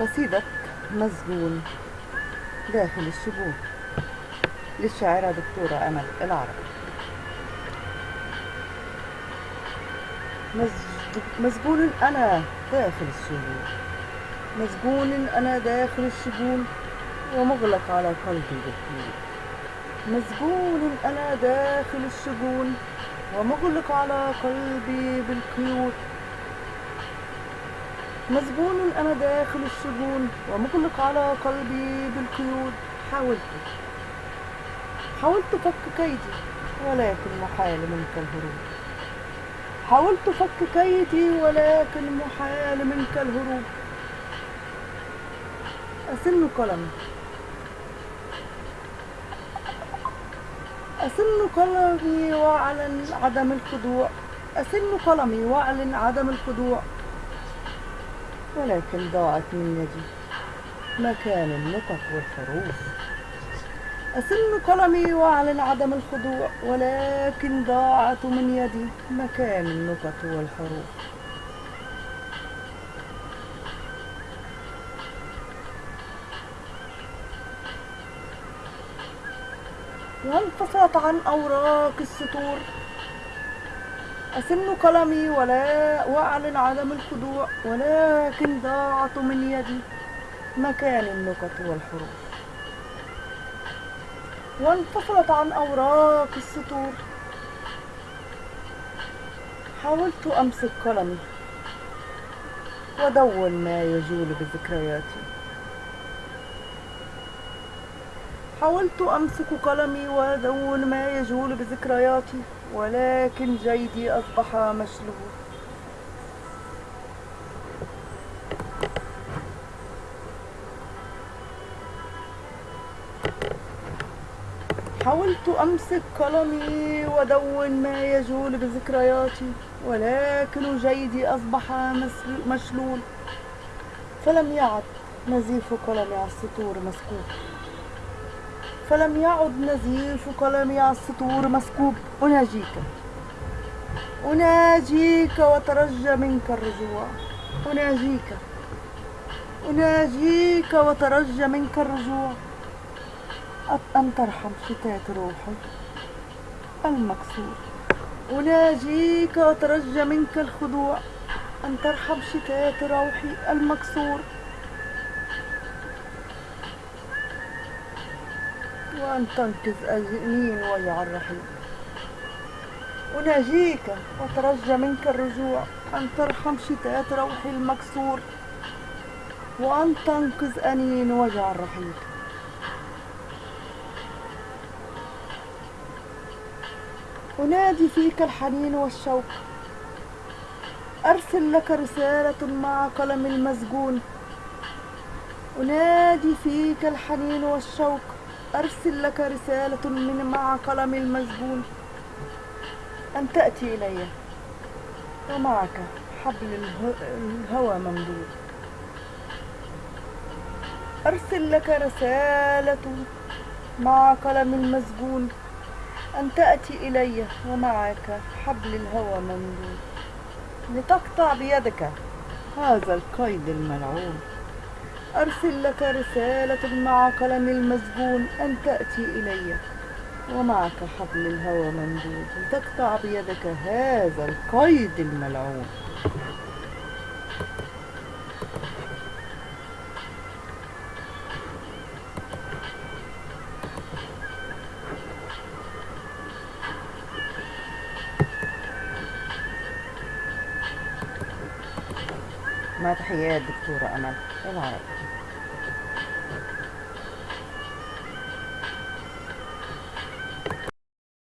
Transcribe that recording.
قصيدة مسجون داخل الشجون للشاعرة دكتورة أمل العرب مسجون أنا داخل الشجون مسجون أنا داخل الشجون ومغلق على قلبي بالقيود مسجون أنا داخل الشجون ومغلق على قلبي بالقيود مسجون أنا داخل السجون ومغلق على قلبي بالقيود. حاولت. حاولت فك كيدي ولكن محال منك الهروب. حاولت فك كيدي ولكن محال منك الهروب. أسن قلمي أسن قلمي وأعلن عدم الخضوع. أسن قلمي وأعلن عدم الخضوع. ولكن ضاعت من يدي. مكان النقط والحروف. أسن قلمي وأعلن عدم الخضوع ولكن ضاعت من يدي مكان النقط والحروف. وانفصلت عن أوراق السطور؟ أسن قلمي ولا وأعلن عدم الخضوع ولكن ضاعت من يدي مكان النقط والحروف. وانفصلت عن أوراق السطور. حاولت أمسك قلمي ودون ما يجول بذكرياتي. حاولت أمسك قلمي وأدون ما يجول بذكرياتي. ولكن جيدي أصبح مشلول. حاولت أمسك قلمي وأدون ما يجول بذكرياتي ولكن جيدي أصبح مشلول. فلم يعد نزيف قلمي على السطور مسكوب. فلم يعد نزيف قلمي على السطور مسكوب. أناجيك. أناجيك وترجى منك الرجوع. أناجيك. أناجيك وترجى منك الرجوع. أن ترحم شتات روحي المكسور أناجيك وترجى منك الخضوع. أن ترحم شتات روحي. المكسور وأن تنقذ أجنين وجع الرحيم أناجيك وترجى منك الرجوع. أن ترحم شتات روحي المكسور. وأن تنقذ أنين وجع الرحيم أنادي فيك الحنين والشوق. أرسل لك رسالة مع قلم المسجون. أنادي فيك الحنين والشوق. أرسل لك رسالة من مع قلم المسجون أن تأتي إلي. ومعك حبل اله- الهوى ممدود. أرسل لك رسالة مع قلم المسجون أن تأتي إلي ومعك حبل الهوى ممدود. لتقطع بيدك هذا القيد الملعون. أرسل لك رسالة مع قلم المسجون أن تأتي إلي. ومعك حبل الهوى ممدود. لتقطع بيدك هذا القيد الملعون. مع تحيات دكتورة أمل. العرب